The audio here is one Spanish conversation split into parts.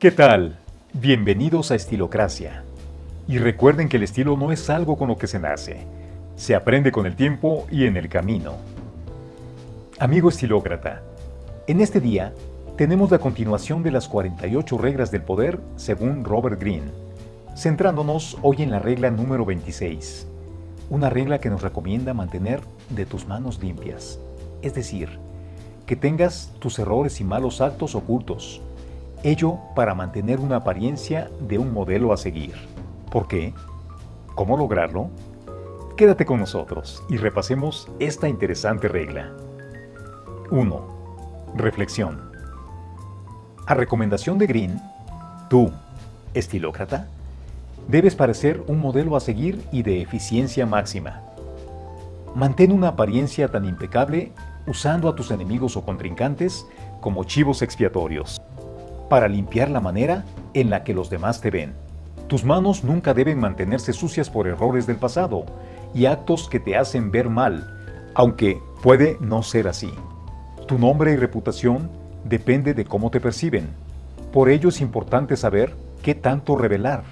¿Qué tal? Bienvenidos a Estilocracia. Y recuerden que el estilo no es algo con lo que se nace, se aprende con el tiempo y en el camino. Amigo estilócrata, en este día tenemos la continuación de las 48 reglas del poder según Robert Greene, centrándonos hoy en la regla número 26, una regla que nos recomienda mantener de tus manos limpias, es decir, que tengas tus errores y malos actos ocultos, ello para mantener una apariencia de un modelo a seguir. ¿Por qué? ¿Cómo lograrlo? Quédate con nosotros y repasemos esta interesante regla. 1. Reflexión. A recomendación de Green, tú, estilócrata, debes parecer un modelo a seguir y de eficiencia máxima. Mantén una apariencia tan impecable usando a tus enemigos o contrincantes como chivos expiatorios, para limpiar la manera en la que los demás te ven. Tus manos nunca deben mantenerse sucias por errores del pasado y actos que te hacen ver mal, aunque puede no ser así. Tu nombre y reputación depende de cómo te perciben. Por ello es importante saber qué tanto revelar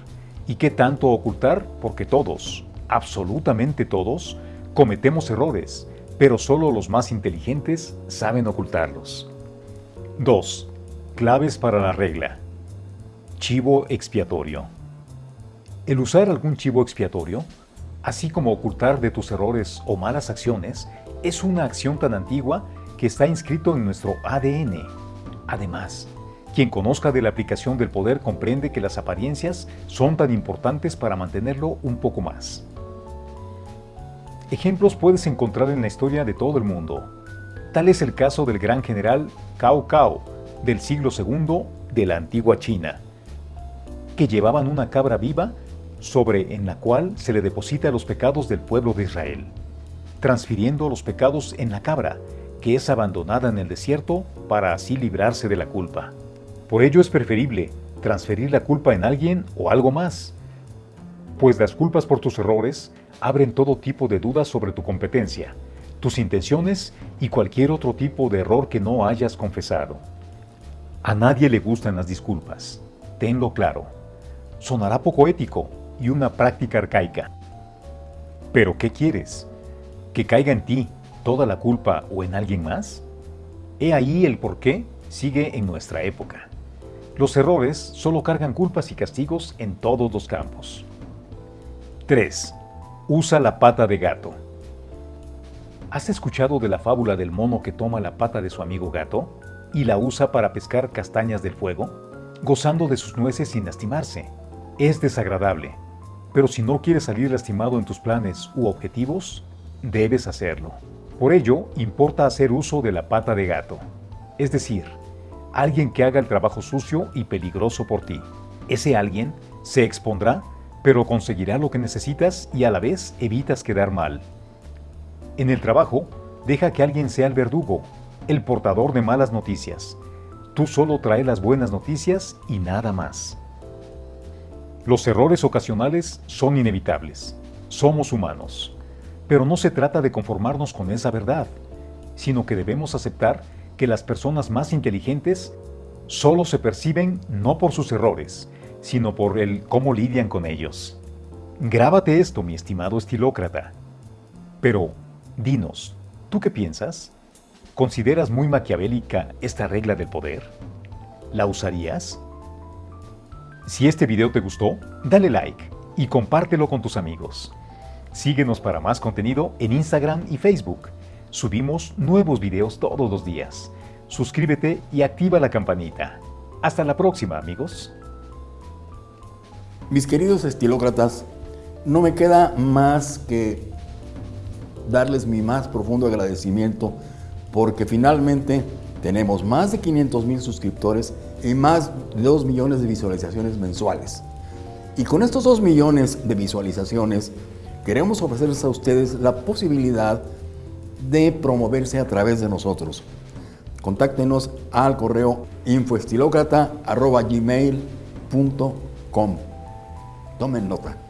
y qué tanto ocultar porque todos, absolutamente todos, cometemos errores, pero solo los más inteligentes saben ocultarlos. 2. Claves para la regla. Chivo expiatorio. El usar algún chivo expiatorio, así como ocultar de tus errores o malas acciones, es una acción tan antigua que está inscrito en nuestro ADN. Además, quien conozca de la aplicación del poder comprende que las apariencias son tan importantes para mantenerlo un poco más. Ejemplos puedes encontrar en la historia de todo el mundo. Tal es el caso del gran general Cao Cao del siglo II de la antigua China, que llevaban una cabra viva sobre en la cual se le deposita los pecados del pueblo de Israel, transfiriendo los pecados en la cabra que es abandonada en el desierto para así librarse de la culpa. Por ello es preferible transferir la culpa en alguien o algo más, pues las culpas por tus errores abren todo tipo de dudas sobre tu competencia, tus intenciones y cualquier otro tipo de error que no hayas confesado. A nadie le gustan las disculpas, tenlo claro. Sonará poco ético y una práctica arcaica. Pero ¿qué quieres? ¿Que caiga en ti toda la culpa o en alguien más? He ahí el por qué sigue en nuestra época. Los errores solo cargan culpas y castigos en todos los campos. 3. Usa la pata de gato. ¿Has escuchado de la fábula del mono que toma la pata de su amigo gato y la usa para pescar castañas del fuego, gozando de sus nueces sin lastimarse? Es desagradable, pero si no quieres salir lastimado en tus planes u objetivos, debes hacerlo. Por ello, importa hacer uso de la pata de gato, es decir, alguien que haga el trabajo sucio y peligroso por ti. Ese alguien se expondrá, pero conseguirá lo que necesitas y a la vez evitas quedar mal. En el trabajo, deja que alguien sea el verdugo, el portador de malas noticias. Tú solo trae las buenas noticias y nada más. Los errores ocasionales son inevitables. Somos humanos. Pero no se trata de conformarnos con esa verdad, sino que debemos aceptar que las personas más inteligentes solo se perciben no por sus errores, sino por el cómo lidian con ellos. Grábate esto, mi estimado estilócrata. Pero, dinos, ¿tú qué piensas? ¿Consideras muy maquiavélica esta regla del poder? ¿La usarías? Si este video te gustó, dale like y compártelo con tus amigos. Síguenos para más contenido en Instagram y Facebook. Subimos nuevos videos todos los días. Suscríbete y activa la campanita. Hasta la próxima, amigos. Mis queridos estilócratas, no me queda más que darles mi más profundo agradecimiento porque finalmente tenemos más de 500 mil suscriptores y más de 2 millones de visualizaciones mensuales. Y con estos 2 millones de visualizaciones queremos ofrecerles a ustedes la posibilidad de promoverse a través de nosotros. Contáctenos al correo infoestilocrata.gmail.com Tomen nota.